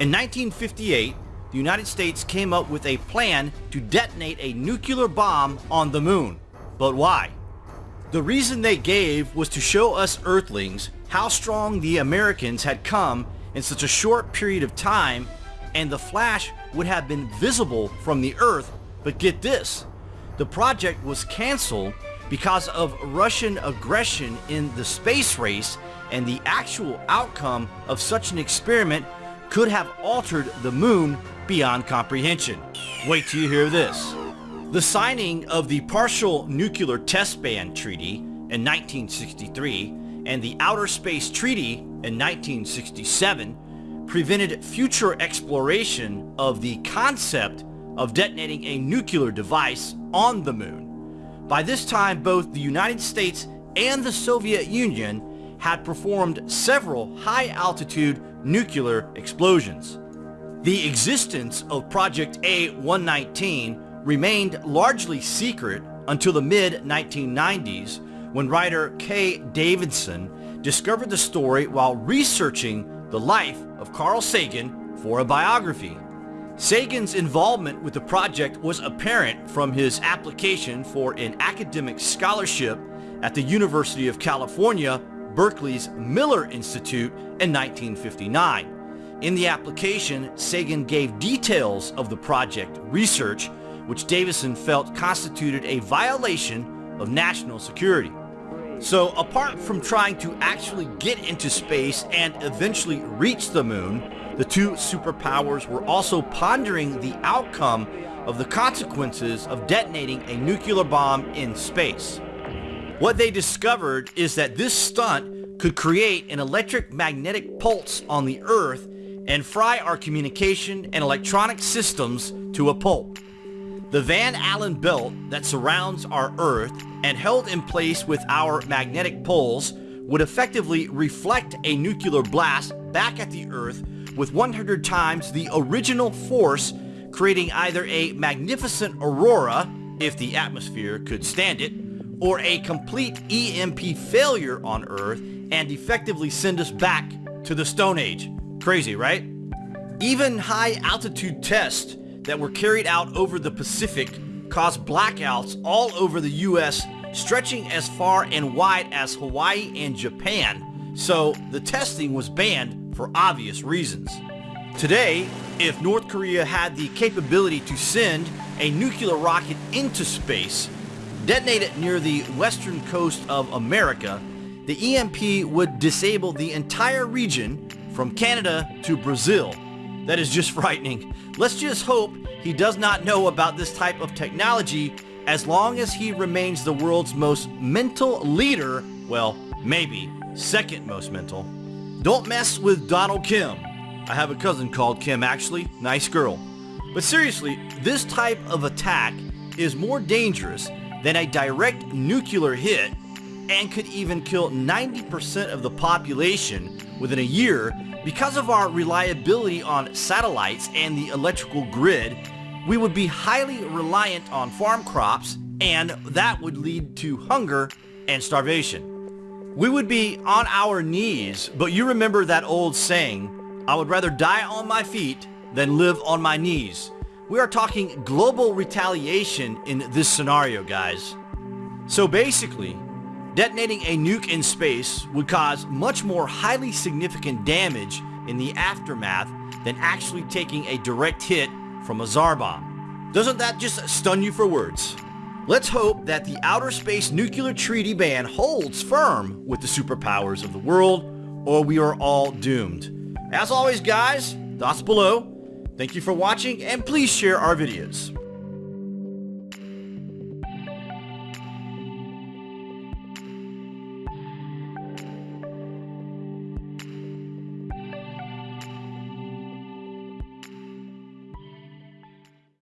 In 1958, the United States came up with a plan to detonate a nuclear bomb on the moon. But why? The reason they gave was to show us Earthlings how strong the Americans had come in such a short period of time and the flash would have been visible from the Earth. But get this, the project was canceled because of Russian aggression in the space race and the actual outcome of such an experiment could have altered the moon beyond comprehension. Wait till you hear this. The signing of the Partial Nuclear Test Ban Treaty in 1963 and the Outer Space Treaty in 1967 prevented future exploration of the concept of detonating a nuclear device on the moon. By this time, both the United States and the Soviet Union had performed several high-altitude nuclear explosions. The existence of Project A-119 remained largely secret until the mid-1990s when writer Keay Davidson discovered the story while researching the life of Carl Sagan for a biography. Sagan's involvement with the project was apparent from his application for an academic scholarship at the University of California, Berkeley's Miller Institute in 1959. In the application, Sagan gave details of the project research, which Davidson felt constituted a violation of national security. So apart from trying to actually get into space and eventually reach the moon, the two superpowers were also pondering the outcome of the consequences of detonating a nuclear bomb in space. What they discovered is that this stunt could create an electric magnetic pulse on the Earth and fry our communication and electronic systems to a pulp. The Van Allen belt that surrounds our Earth and held in place with our magnetic poles would effectively reflect a nuclear blast back at the Earth with 100 times the original force, creating either a magnificent aurora, if the atmosphere could stand it, or a complete EMP failure on Earth and effectively send us back to the Stone Age. Crazy, right? Even high-altitude tests that were carried out over the Pacific caused blackouts all over the US, stretching as far and wide as Hawaii and Japan, so the testing was banned for obvious reasons. Today, if North Korea had the capability to send a nuclear rocket into space, detonate it near the western coast of America, the EMP would disable the entire region from Canada to Brazil. That is just frightening. Let's just hope he does not know about this type of technology as long as he remains the world's most mental leader, well, maybe second most mental. Don't mess with Donald Kim. I have a cousin called Kim actually, nice girl. But seriously, this type of attack is more dangerous than a direct nuclear hit and could even kill 90% of the population within a year because of our reliability on satellites and the electrical grid, we would be highly reliant on farm crops and that would lead to hunger and starvation. We would be on our knees, but you remember that old saying, I would rather die on my feet than live on my knees. We are talking global retaliation in this scenario, guys. So basically, detonating a nuke in space would cause much more highly significant damage in the aftermath than actually taking a direct hit from a Tsar bomb. Doesn't that just stun you for words? Let's hope that the Outer Space Nuclear Treaty ban holds firm with the superpowers of the world, or we are all doomed. As always, guys, thoughts below. Thank you for watching, and please share our videos.